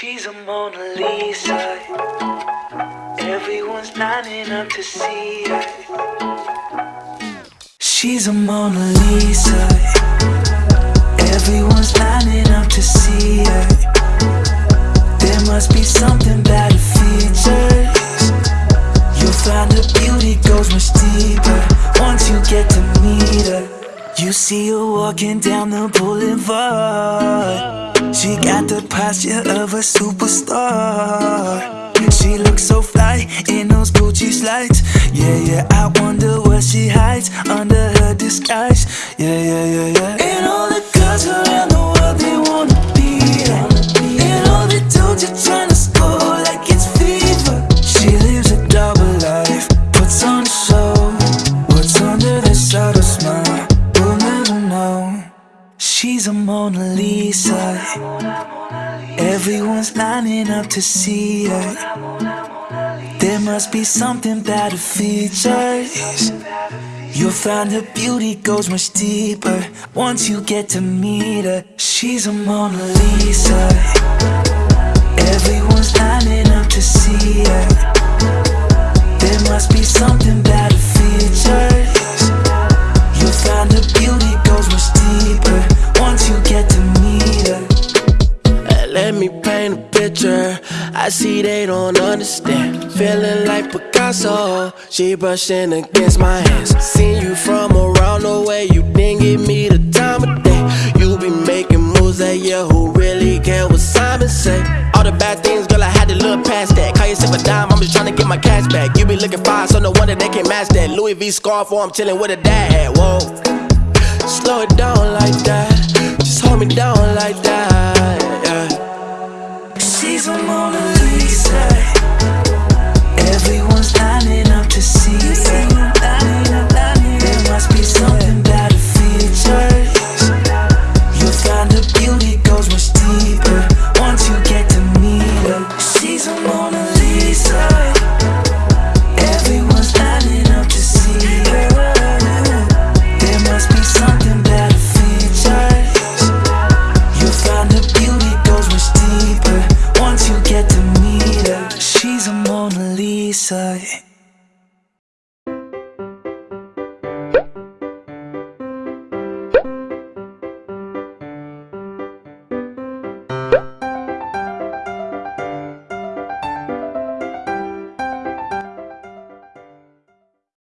She's a Mona Lisa. Everyone's lining up to see her. She's a Mona Lisa. Everyone's lining up to see her. There must be something about her features. You'll find her beauty goes much deeper once you get to meet her. You see her walking down the boulevard. She got the posture of a superstar. She looks so fly in those Gucci slides. Yeah, yeah, I wonder what she hides under her disguise. Yeah, yeah, yeah, yeah. She's a Mona Lisa. Everyone's lining up to see her. There must be something about her features. You'll find her beauty goes much deeper once you get to meet her. She's a Mona Lisa. Everyone's lining up to see her. Paint a picture. I see they don't understand. Feeling like Picasso. She brushing against my hands. Seen you from around the way. You didn't give me the time of day. You be making moves that yeah. Who really care what Simon say? All the bad things, girl, I had to look past that. Call yourself a dime, I'm just trying to get my cash back. You be looking fine, so no wonder they can't match that. Louis V scarf, or I'm chilling with a dad. Whoa. Slow it down like that. Just hold me down like that. Yeah. She's a Mona Lisa.